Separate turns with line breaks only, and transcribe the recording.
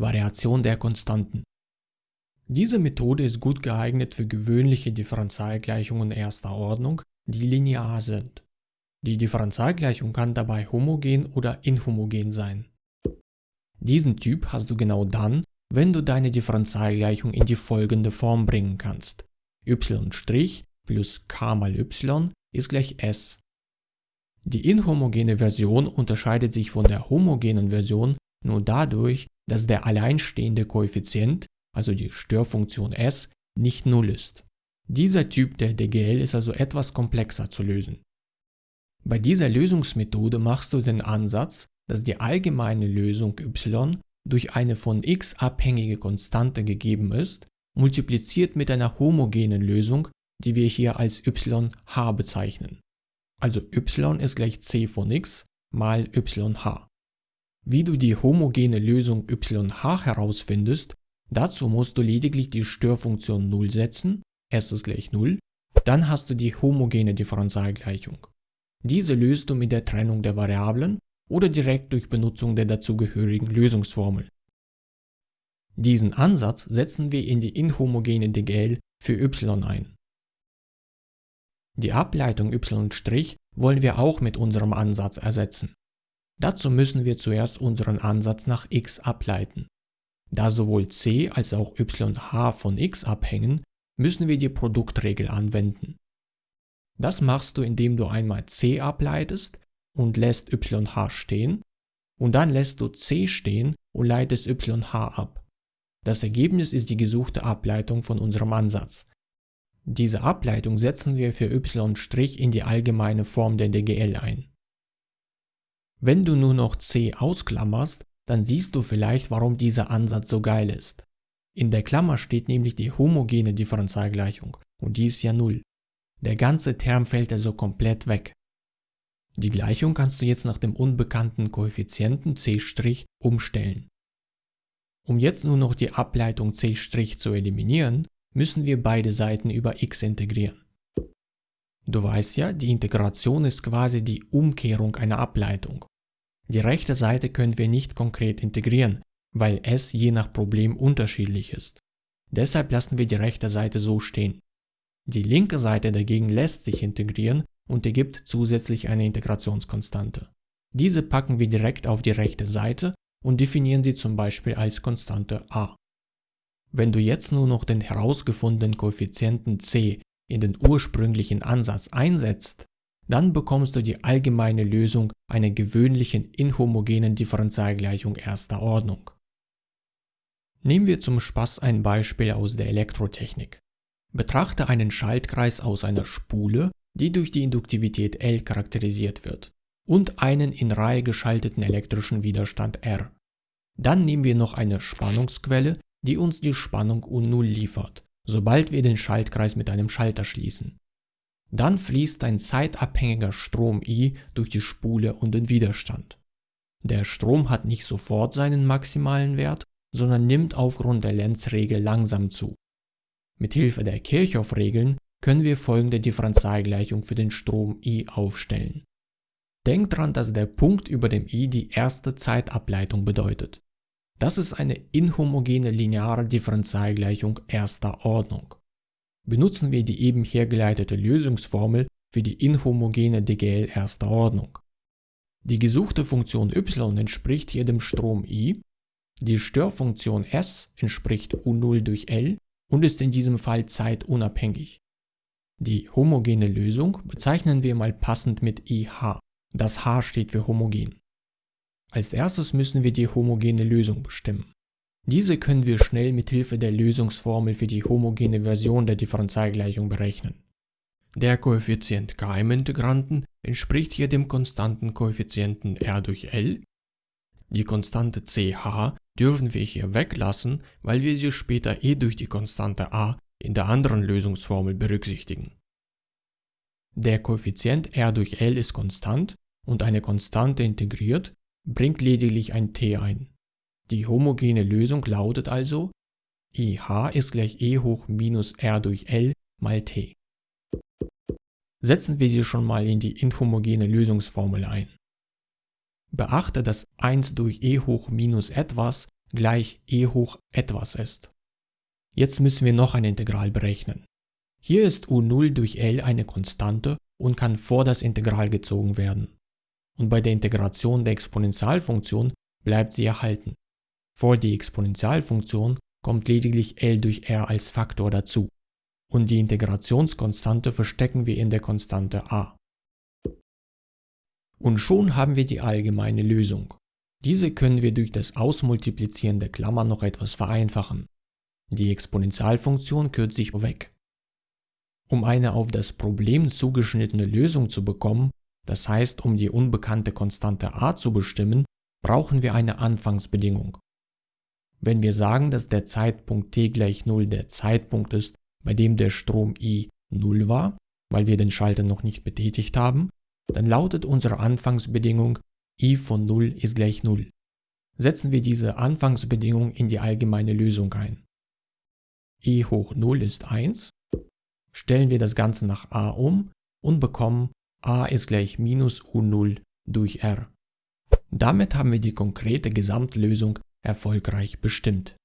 Variation der Konstanten. Diese Methode ist gut geeignet für gewöhnliche Differentialgleichungen erster Ordnung, die linear sind. Die Differentialgleichung kann dabei homogen oder inhomogen sein. Diesen Typ hast du genau dann, wenn du deine Differentialgleichung in die folgende Form bringen kannst. y' plus k mal y ist gleich s. Die inhomogene Version unterscheidet sich von der homogenen Version nur dadurch, dass der alleinstehende Koeffizient, also die Störfunktion s, nicht null ist. Dieser Typ der DGL ist also etwas komplexer zu lösen. Bei dieser Lösungsmethode machst du den Ansatz, dass die allgemeine Lösung y durch eine von x abhängige Konstante gegeben ist, multipliziert mit einer homogenen Lösung, die wir hier als yh bezeichnen. Also y ist gleich c von x mal yh. Wie du die homogene Lösung yh herausfindest, dazu musst du lediglich die Störfunktion 0 setzen, s ist gleich 0, dann hast du die homogene Differentialgleichung. Diese löst du mit der Trennung der Variablen oder direkt durch Benutzung der dazugehörigen Lösungsformel. Diesen Ansatz setzen wir in die inhomogene DGL für y ein. Die Ableitung y' wollen wir auch mit unserem Ansatz ersetzen. Dazu müssen wir zuerst unseren Ansatz nach x ableiten. Da sowohl c als auch yh von x abhängen, müssen wir die Produktregel anwenden. Das machst du, indem du einmal c ableitest und lässt yh stehen und dann lässt du c stehen und leitest yh ab. Das Ergebnis ist die gesuchte Ableitung von unserem Ansatz. Diese Ableitung setzen wir für y' in die allgemeine Form der DGL ein. Wenn du nur noch c ausklammerst, dann siehst du vielleicht, warum dieser Ansatz so geil ist. In der Klammer steht nämlich die homogene Differentialgleichung und die ist ja 0. Der ganze Term fällt also komplett weg. Die Gleichung kannst du jetzt nach dem unbekannten Koeffizienten c' umstellen. Um jetzt nur noch die Ableitung c' zu eliminieren, müssen wir beide Seiten über x integrieren. Du weißt ja, die Integration ist quasi die Umkehrung einer Ableitung. Die rechte Seite können wir nicht konkret integrieren, weil es je nach Problem unterschiedlich ist. Deshalb lassen wir die rechte Seite so stehen. Die linke Seite dagegen lässt sich integrieren und ergibt zusätzlich eine Integrationskonstante. Diese packen wir direkt auf die rechte Seite und definieren sie zum Beispiel als Konstante a. Wenn du jetzt nur noch den herausgefundenen Koeffizienten c in den ursprünglichen Ansatz einsetzt, dann bekommst du die allgemeine Lösung einer gewöhnlichen inhomogenen Differentialgleichung erster Ordnung. Nehmen wir zum Spaß ein Beispiel aus der Elektrotechnik. Betrachte einen Schaltkreis aus einer Spule, die durch die Induktivität L charakterisiert wird, und einen in Reihe geschalteten elektrischen Widerstand R. Dann nehmen wir noch eine Spannungsquelle, die uns die Spannung U0 liefert, sobald wir den Schaltkreis mit einem Schalter schließen. Dann fließt ein zeitabhängiger Strom I durch die Spule und den Widerstand. Der Strom hat nicht sofort seinen maximalen Wert, sondern nimmt aufgrund der Lenz-Regel langsam zu. Mit Hilfe der Kirchhoff-Regeln können wir folgende Differentialgleichung für den Strom I aufstellen. Denk dran, dass der Punkt über dem I die erste Zeitableitung bedeutet. Das ist eine inhomogene lineare Differentialgleichung erster Ordnung. Benutzen wir die eben hergeleitete Lösungsformel für die inhomogene DGL erster Ordnung. Die gesuchte Funktion y entspricht hier dem Strom I, die Störfunktion s entspricht U0 durch L und ist in diesem Fall zeitunabhängig. Die homogene Lösung bezeichnen wir mal passend mit IH. Das H steht für homogen. Als erstes müssen wir die homogene Lösung bestimmen. Diese können wir schnell mit Hilfe der Lösungsformel für die homogene Version der Differentialgleichung berechnen. Der Koeffizient k im Integranten entspricht hier dem konstanten Koeffizienten r durch L. Die Konstante ch dürfen wir hier weglassen, weil wir sie später eh durch die Konstante a in der anderen Lösungsformel berücksichtigen. Der Koeffizient r durch L ist konstant und eine Konstante integriert bringt lediglich ein t ein. Die homogene Lösung lautet also IH ist gleich E hoch minus R durch L mal t. Setzen wir sie schon mal in die inhomogene Lösungsformel ein. Beachte, dass 1 durch E hoch minus etwas gleich e hoch etwas ist. Jetzt müssen wir noch ein Integral berechnen. Hier ist u0 durch L eine Konstante und kann vor das Integral gezogen werden. Und bei der Integration der Exponentialfunktion bleibt sie erhalten. Vor die Exponentialfunktion kommt lediglich L durch R als Faktor dazu. Und die Integrationskonstante verstecken wir in der Konstante a. Und schon haben wir die allgemeine Lösung. Diese können wir durch das Ausmultiplizieren der Klammer noch etwas vereinfachen. Die Exponentialfunktion kürzt sich weg. Um eine auf das Problem zugeschnittene Lösung zu bekommen, das heißt um die unbekannte Konstante a zu bestimmen, brauchen wir eine Anfangsbedingung. Wenn wir sagen, dass der Zeitpunkt t gleich 0 der Zeitpunkt ist, bei dem der Strom I 0 war, weil wir den Schalter noch nicht betätigt haben, dann lautet unsere Anfangsbedingung I von 0 ist gleich 0. Setzen wir diese Anfangsbedingung in die allgemeine Lösung ein. I hoch 0 ist 1, stellen wir das Ganze nach a um und bekommen a ist gleich minus u0 durch r. Damit haben wir die konkrete Gesamtlösung erfolgreich bestimmt.